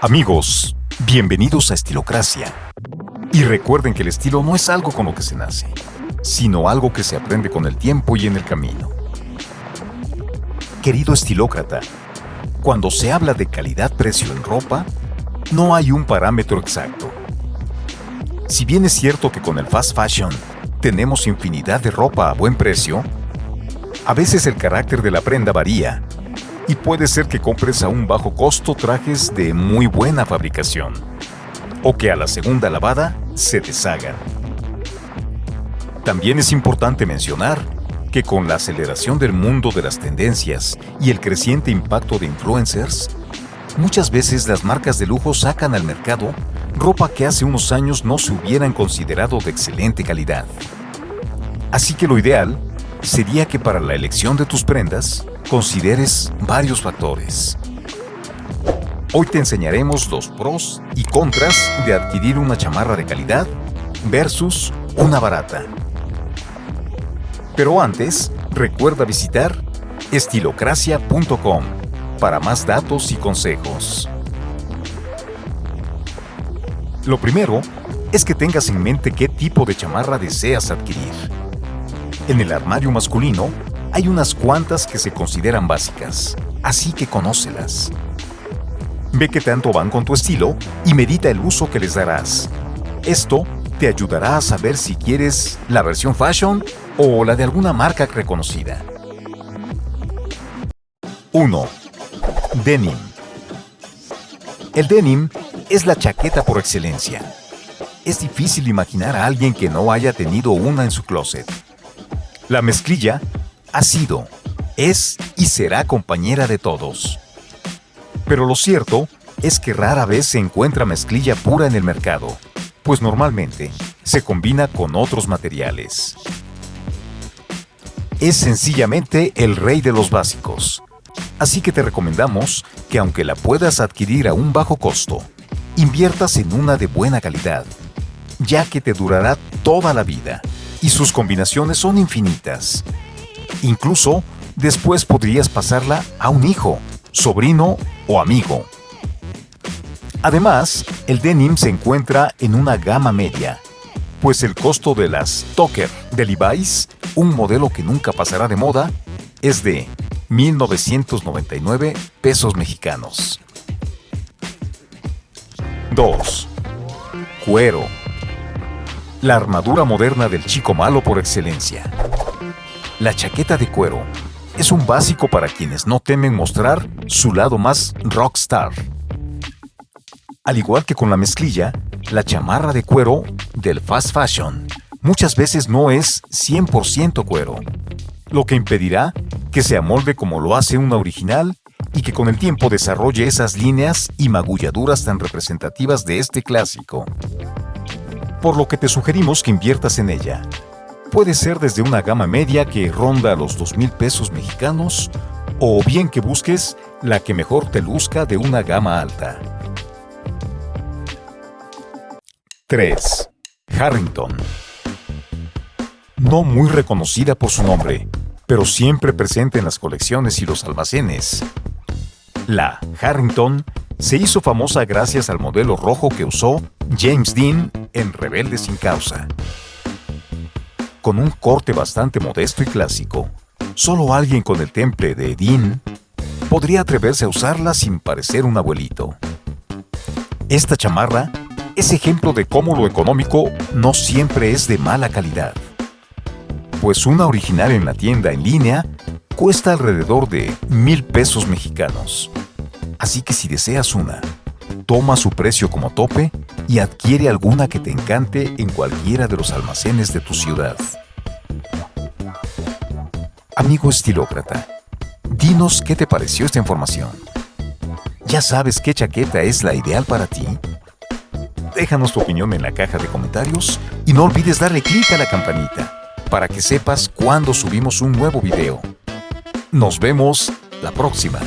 Amigos, bienvenidos a Estilocracia. Y recuerden que el estilo no es algo con lo que se nace, sino algo que se aprende con el tiempo y en el camino. Querido estilócrata, cuando se habla de calidad-precio en ropa, no hay un parámetro exacto. Si bien es cierto que con el fast fashion tenemos infinidad de ropa a buen precio, a veces el carácter de la prenda varía y puede ser que compres a un bajo costo trajes de muy buena fabricación o que a la segunda lavada se deshagan. También es importante mencionar que con la aceleración del mundo de las tendencias y el creciente impacto de influencers, muchas veces las marcas de lujo sacan al mercado ropa que hace unos años no se hubieran considerado de excelente calidad. Así que lo ideal sería que para la elección de tus prendas consideres varios factores. Hoy te enseñaremos los pros y contras de adquirir una chamarra de calidad versus una barata. Pero antes, recuerda visitar estilocracia.com para más datos y consejos. Lo primero es que tengas en mente qué tipo de chamarra deseas adquirir. En el armario masculino hay unas cuantas que se consideran básicas, así que conócelas. Ve qué tanto van con tu estilo y medita el uso que les darás. Esto te ayudará a saber si quieres la versión fashion o la de alguna marca reconocida. 1. Denim. El denim es la chaqueta por excelencia. Es difícil imaginar a alguien que no haya tenido una en su closet. La mezclilla ha sido, es y será compañera de todos. Pero lo cierto es que rara vez se encuentra mezclilla pura en el mercado, pues normalmente se combina con otros materiales. Es sencillamente el rey de los básicos, así que te recomendamos que aunque la puedas adquirir a un bajo costo, inviertas en una de buena calidad, ya que te durará toda la vida y sus combinaciones son infinitas. Incluso, después podrías pasarla a un hijo, sobrino o amigo. Además, el denim se encuentra en una gama media, pues el costo de las Toker de Levi's, un modelo que nunca pasará de moda, es de 1.999 pesos mexicanos. 2. Cuero. La armadura moderna del chico malo por excelencia. La chaqueta de cuero es un básico para quienes no temen mostrar su lado más rockstar. Al igual que con la mezclilla, la chamarra de cuero del fast fashion muchas veces no es 100% cuero, lo que impedirá que se amolde como lo hace una original y que con el tiempo desarrolle esas líneas y magulladuras tan representativas de este clásico. Por lo que te sugerimos que inviertas en ella, Puede ser desde una gama media que ronda los 2 mil pesos mexicanos o bien que busques la que mejor te luzca de una gama alta. 3. Harrington. No muy reconocida por su nombre, pero siempre presente en las colecciones y los almacenes. La Harrington se hizo famosa gracias al modelo rojo que usó James Dean en Rebelde sin causa con un corte bastante modesto y clásico. Solo alguien con el temple de Edín podría atreverse a usarla sin parecer un abuelito. Esta chamarra es ejemplo de cómo lo económico no siempre es de mala calidad. Pues una original en la tienda en línea cuesta alrededor de mil pesos mexicanos. Así que si deseas una, toma su precio como tope y adquiere alguna que te encante en cualquiera de los almacenes de tu ciudad. Amigo estilócrata, dinos qué te pareció esta información. ¿Ya sabes qué chaqueta es la ideal para ti? Déjanos tu opinión en la caja de comentarios y no olvides darle clic a la campanita para que sepas cuando subimos un nuevo video. Nos vemos la próxima.